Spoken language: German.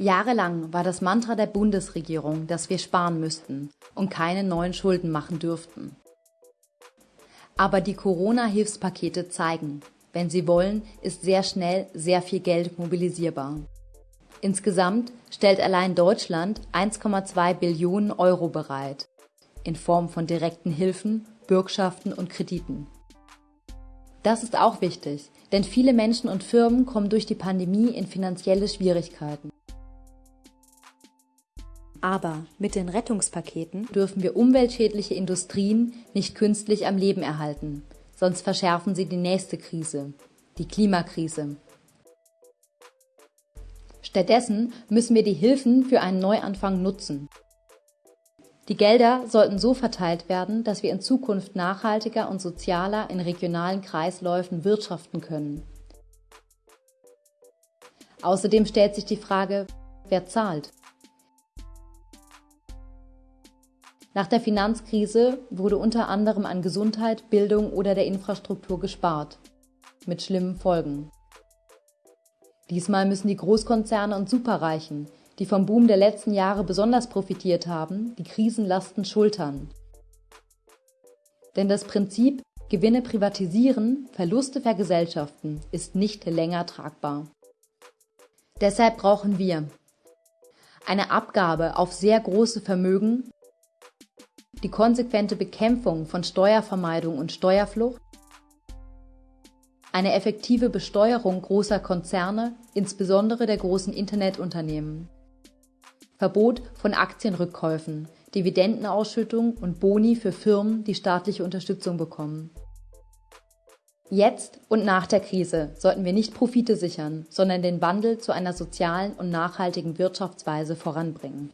Jahrelang war das Mantra der Bundesregierung, dass wir sparen müssten und keine neuen Schulden machen dürften. Aber die Corona-Hilfspakete zeigen, wenn sie wollen, ist sehr schnell sehr viel Geld mobilisierbar. Insgesamt stellt allein Deutschland 1,2 Billionen Euro bereit, in Form von direkten Hilfen, Bürgschaften und Krediten. Das ist auch wichtig, denn viele Menschen und Firmen kommen durch die Pandemie in finanzielle Schwierigkeiten. Aber mit den Rettungspaketen dürfen wir umweltschädliche Industrien nicht künstlich am Leben erhalten, sonst verschärfen sie die nächste Krise, die Klimakrise. Stattdessen müssen wir die Hilfen für einen Neuanfang nutzen. Die Gelder sollten so verteilt werden, dass wir in Zukunft nachhaltiger und sozialer in regionalen Kreisläufen wirtschaften können. Außerdem stellt sich die Frage, wer zahlt? Nach der Finanzkrise wurde unter anderem an Gesundheit, Bildung oder der Infrastruktur gespart. Mit schlimmen Folgen. Diesmal müssen die Großkonzerne und Superreichen, die vom Boom der letzten Jahre besonders profitiert haben, die Krisenlasten schultern. Denn das Prinzip Gewinne privatisieren, Verluste vergesellschaften ist nicht länger tragbar. Deshalb brauchen wir eine Abgabe auf sehr große Vermögen die konsequente Bekämpfung von Steuervermeidung und Steuerflucht, eine effektive Besteuerung großer Konzerne, insbesondere der großen Internetunternehmen, Verbot von Aktienrückkäufen, Dividendenausschüttung und Boni für Firmen, die staatliche Unterstützung bekommen. Jetzt und nach der Krise sollten wir nicht Profite sichern, sondern den Wandel zu einer sozialen und nachhaltigen Wirtschaftsweise voranbringen.